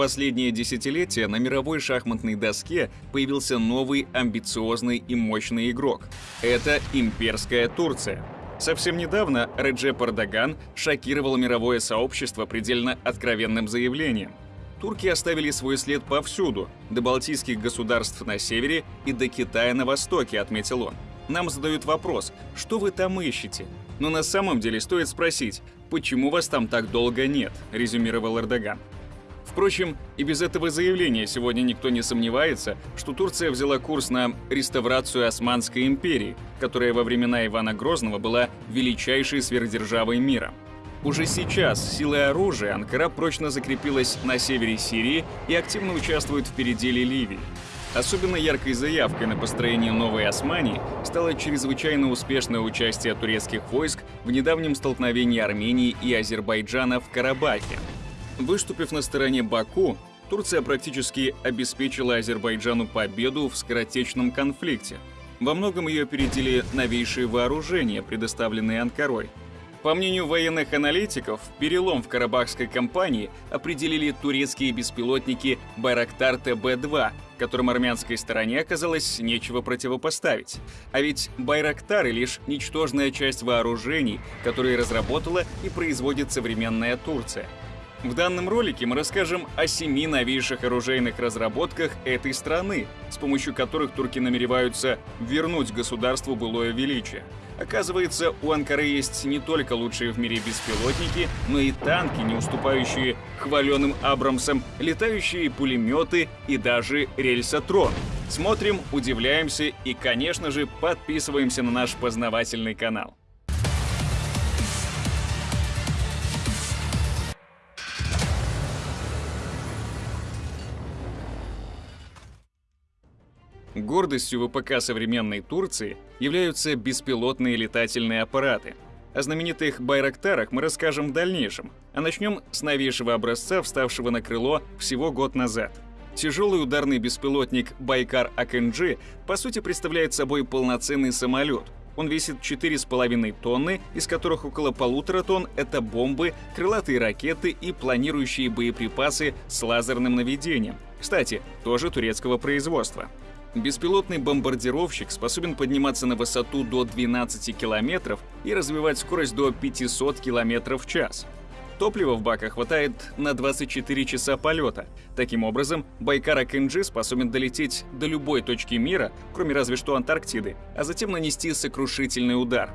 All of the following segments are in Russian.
последнее десятилетие на мировой шахматной доске появился новый амбициозный и мощный игрок. Это имперская Турция. Совсем недавно Реджеп Эрдоган шокировал мировое сообщество предельно откровенным заявлением. Турки оставили свой след повсюду, до балтийских государств на севере и до Китая на востоке, отметил он. Нам задают вопрос, что вы там ищете? Но на самом деле стоит спросить, почему вас там так долго нет, резюмировал Эрдоган. Впрочем, и без этого заявления сегодня никто не сомневается, что Турция взяла курс на реставрацию Османской империи, которая во времена Ивана Грозного была величайшей сверхдержавой мира. Уже сейчас силой оружия Анкара прочно закрепилась на севере Сирии и активно участвует в переделе Ливии. Особенно яркой заявкой на построение новой Османии стало чрезвычайно успешное участие турецких войск в недавнем столкновении Армении и Азербайджана в Карабахе. Выступив на стороне Баку, Турция практически обеспечила Азербайджану победу в скоротечном конфликте. Во многом ее опередили новейшие вооружения, предоставленные Анкарой. По мнению военных аналитиков, перелом в Карабахской кампании определили турецкие беспилотники Байрактар ТБ-2, которым армянской стороне оказалось нечего противопоставить. А ведь Байрактары — лишь ничтожная часть вооружений, которые разработала и производит современная Турция — в данном ролике мы расскажем о семи новейших оружейных разработках этой страны, с помощью которых турки намереваются вернуть государству былое величие. Оказывается, у Анкары есть не только лучшие в мире беспилотники, но и танки, не уступающие хваленым Абрамсам, летающие пулеметы и даже рельсотрон. Смотрим, удивляемся и, конечно же, подписываемся на наш познавательный канал. Гордостью ВПК современной Турции являются беспилотные летательные аппараты. О знаменитых «Байрактарах» мы расскажем в дальнейшем, а начнем с новейшего образца, вставшего на крыло всего год назад. Тяжелый ударный беспилотник «Байкар АКНГ» по сути представляет собой полноценный самолет. Он весит 4,5 тонны, из которых около полутора тонн — это бомбы, крылатые ракеты и планирующие боеприпасы с лазерным наведением. Кстати, тоже турецкого производства. Беспилотный бомбардировщик способен подниматься на высоту до 12 километров и развивать скорость до 500 километров в час. Топлива в баках хватает на 24 часа полета. Таким образом, Байкара Кенджи способен долететь до любой точки мира, кроме разве что Антарктиды, а затем нанести сокрушительный удар.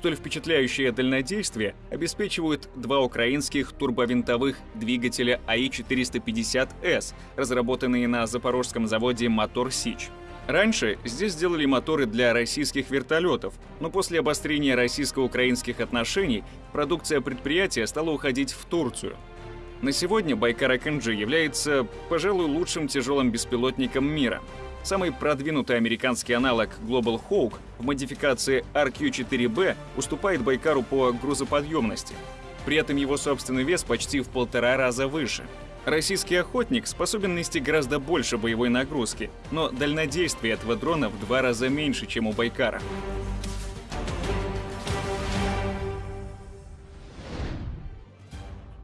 Столь впечатляющее дальнодействие обеспечивают два украинских турбовинтовых двигателя АИ-450С, разработанные на запорожском заводе «Мотор Сич». Раньше здесь сделали моторы для российских вертолетов, но после обострения российско-украинских отношений продукция предприятия стала уходить в Турцию. На сегодня Байкар Акэнджи является, пожалуй, лучшим тяжелым беспилотником мира – Самый продвинутый американский аналог Global Hawk в модификации RQ-4B уступает Байкару по грузоподъемности. При этом его собственный вес почти в полтора раза выше. Российский охотник способен нести гораздо больше боевой нагрузки, но дальнодействие этого дрона в два раза меньше, чем у Байкара.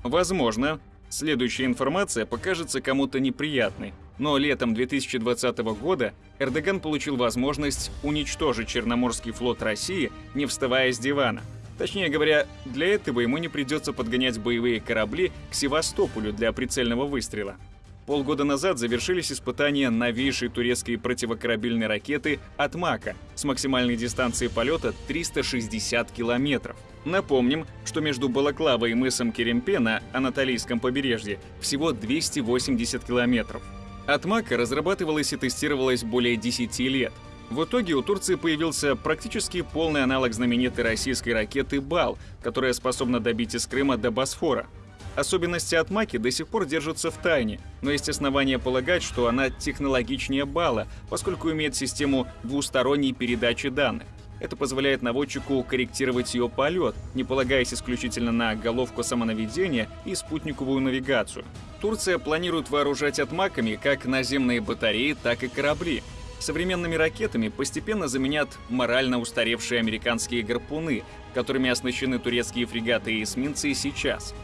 Возможно, следующая информация покажется кому-то неприятной, но летом 2020 года Эрдоган получил возможность уничтожить Черноморский флот России, не вставая с дивана. Точнее говоря, для этого ему не придется подгонять боевые корабли к Севастополю для прицельного выстрела. Полгода назад завершились испытания новейшей турецкой противокорабельной ракеты «Атмака» с максимальной дистанцией полета 360 километров. Напомним, что между Балаклавой и мысом Керемпе на Анатолийском побережье всего 280 километров. Атмака разрабатывалась и тестировалась более 10 лет. В итоге у Турции появился практически полный аналог знаменитой российской ракеты «Бал», которая способна добить из Крыма до Босфора. Особенности Атмаки до сих пор держатся в тайне, но есть основания полагать, что она технологичнее Бала, поскольку имеет систему двусторонней передачи данных. Это позволяет наводчику корректировать ее полет, не полагаясь исключительно на головку самонаведения и спутниковую навигацию. Турция планирует вооружать отмаками как наземные батареи, так и корабли. Современными ракетами постепенно заменят морально устаревшие американские гарпуны, которыми оснащены турецкие фрегаты и эсминцы сейчас.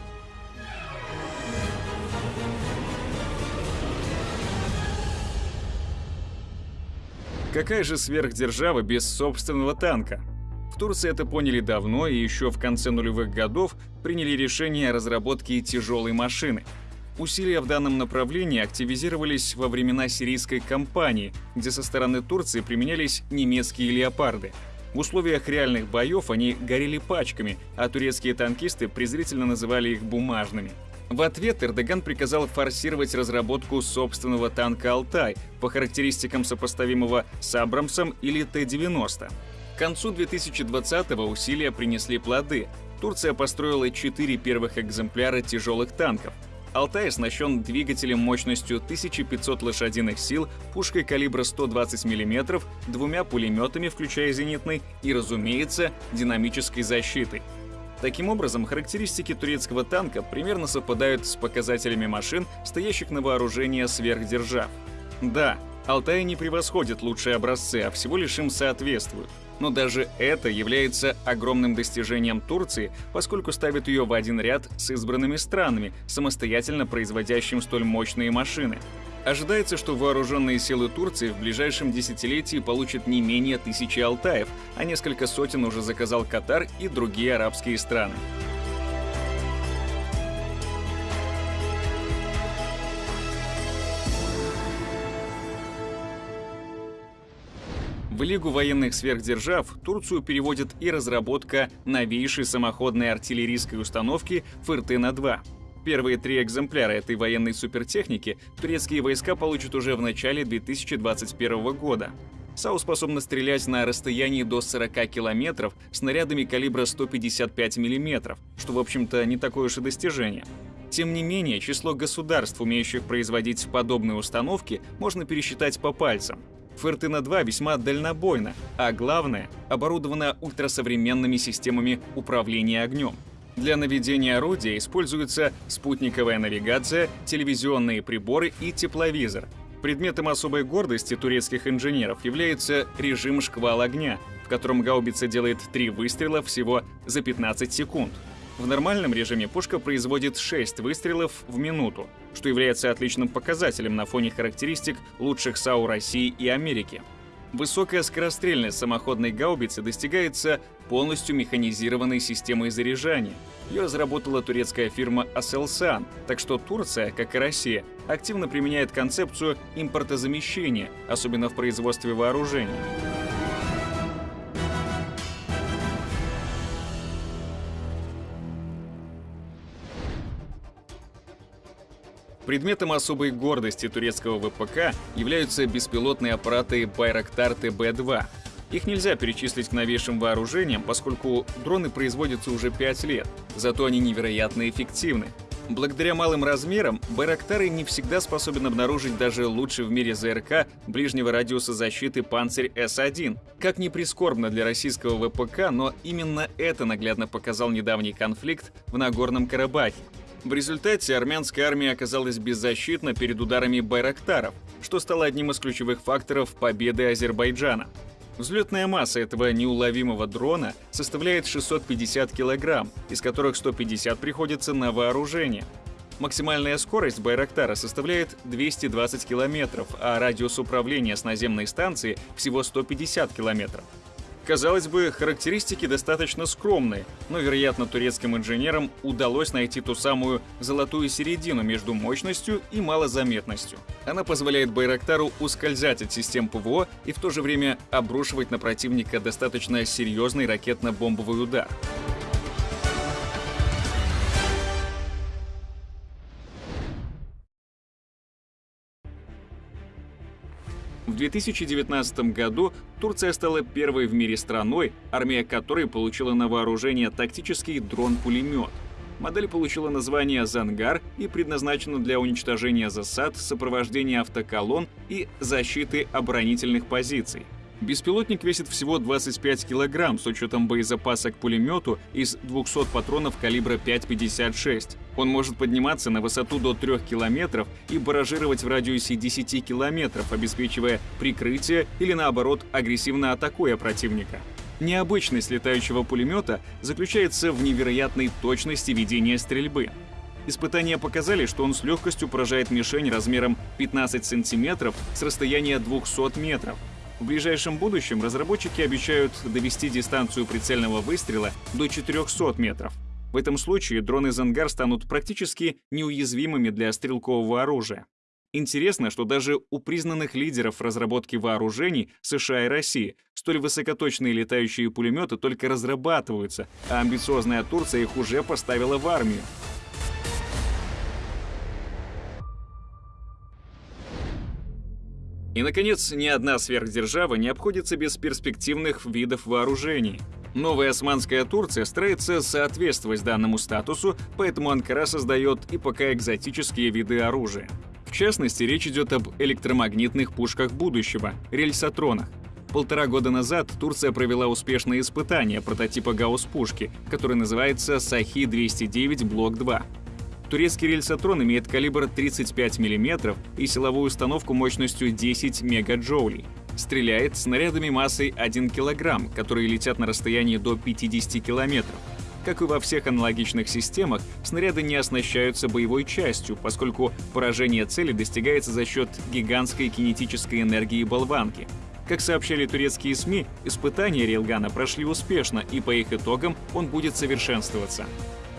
Какая же сверхдержава без собственного танка? В Турции это поняли давно и еще в конце нулевых годов приняли решение о разработке тяжелой машины. Усилия в данном направлении активизировались во времена сирийской кампании, где со стороны Турции применялись немецкие леопарды. В условиях реальных боев они горели пачками, а турецкие танкисты презрительно называли их бумажными. В ответ Эрдоган приказал форсировать разработку собственного танка «Алтай» по характеристикам сопоставимого с Абрамсом или Т-90. К концу 2020-го усилия принесли плоды. Турция построила четыре первых экземпляра тяжелых танков. Алтай оснащен двигателем мощностью 1500 лошадиных сил, пушкой калибра 120 мм, двумя пулеметами, включая зенитный, и, разумеется, динамической защитой. Таким образом, характеристики турецкого танка примерно совпадают с показателями машин, стоящих на вооружении сверхдержав. Да, Алтай не превосходит лучшие образцы, а всего лишь им соответствуют. Но даже это является огромным достижением Турции, поскольку ставит ее в один ряд с избранными странами, самостоятельно производящим столь мощные машины. Ожидается, что вооруженные силы Турции в ближайшем десятилетии получат не менее тысячи Алтаев, а несколько сотен уже заказал Катар и другие арабские страны. В Лигу военных сверхдержав Турцию переводит и разработка новейшей самоходной артиллерийской установки «Фыртына-2». Первые три экземпляра этой военной супертехники турецкие войска получат уже в начале 2021 года. САУ способна стрелять на расстоянии до 40 километров снарядами калибра 155 мм, что, в общем-то, не такое уж и достижение. Тем не менее, число государств, умеющих производить подобные установки, можно пересчитать по пальцам. Фертына-2 весьма дальнобойна, а главное, оборудована ультрасовременными системами управления огнем. Для наведения орудия используется спутниковая навигация, телевизионные приборы и тепловизор. Предметом особой гордости турецких инженеров является режим шквал огня, в котором гаубица делает три выстрела всего за 15 секунд. В нормальном режиме пушка производит 6 выстрелов в минуту, что является отличным показателем на фоне характеристик лучших САУ России и Америки. Высокая скорострельность самоходной гаубицы достигается полностью механизированной системой заряжания. Ее разработала турецкая фирма Aselsan, так что Турция, как и Россия, активно применяет концепцию импортозамещения, особенно в производстве вооружений. Предметом особой гордости турецкого ВПК являются беспилотные аппараты Байрактар ТБ-2. Их нельзя перечислить к новейшим вооружениям, поскольку дроны производятся уже 5 лет, зато они невероятно эффективны. Благодаря малым размерам, Байрактары не всегда способен обнаружить даже лучший в мире ЗРК ближнего радиуса защиты «Панцирь С-1». Как ни прискорбно для российского ВПК, но именно это наглядно показал недавний конфликт в Нагорном Карабахе. В результате армянская армия оказалась беззащитна перед ударами байрактаров, что стало одним из ключевых факторов победы Азербайджана. Взлетная масса этого неуловимого дрона составляет 650 килограмм, из которых 150 приходится на вооружение. Максимальная скорость Байрактара составляет 220 километров, а радиус управления с наземной станции всего 150 километров. Казалось бы, характеристики достаточно скромные, но, вероятно, турецким инженерам удалось найти ту самую золотую середину между мощностью и малозаметностью. Она позволяет Байрактару ускользать от систем ПВО и в то же время обрушивать на противника достаточно серьезный ракетно-бомбовый удар. В 2019 году Турция стала первой в мире страной, армия которой получила на вооружение тактический дрон-пулемет. Модель получила название «Зангар» и предназначена для уничтожения засад, сопровождения автоколонн и защиты оборонительных позиций. Беспилотник весит всего 25 килограмм с учетом боезапаса к пулемету из 200 патронов калибра 5,56. Он может подниматься на высоту до 3 километров и баражировать в радиусе 10 километров, обеспечивая прикрытие или, наоборот, агрессивно атакуя противника. Необычность летающего пулемета заключается в невероятной точности ведения стрельбы. Испытания показали, что он с легкостью поражает мишень размером 15 сантиметров с расстояния 200 метров. В ближайшем будущем разработчики обещают довести дистанцию прицельного выстрела до 400 метров. В этом случае дроны «Зангар» станут практически неуязвимыми для стрелкового оружия. Интересно, что даже у признанных лидеров разработки вооружений США и России столь высокоточные летающие пулеметы только разрабатываются, а амбициозная Турция их уже поставила в армию. И, наконец, ни одна сверхдержава не обходится без перспективных видов вооружений. Новая османская Турция старается соответствовать данному статусу, поэтому Анкара создает и пока экзотические виды оружия. В частности, речь идет об электромагнитных пушках будущего – рельсотронах. Полтора года назад Турция провела успешное испытание прототипа гаусс-пушки, который называется Сахи-209 Блок-2. Турецкий рельсотрон имеет калибр 35 мм и силовую установку мощностью 10 мегаджоулей. Стреляет снарядами массой 1 кг, которые летят на расстоянии до 50 км. Как и во всех аналогичных системах, снаряды не оснащаются боевой частью, поскольку поражение цели достигается за счет гигантской кинетической энергии болванки. Как сообщали турецкие СМИ, испытания Рейлгана прошли успешно, и по их итогам он будет совершенствоваться.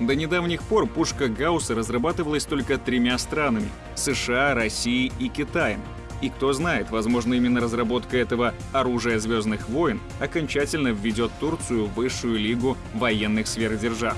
До недавних пор пушка Гаусса разрабатывалась только тремя странами – США, Россией и Китаем. И кто знает, возможно, именно разработка этого оружия Звездных войн окончательно введет Турцию в высшую лигу военных сверхдержав.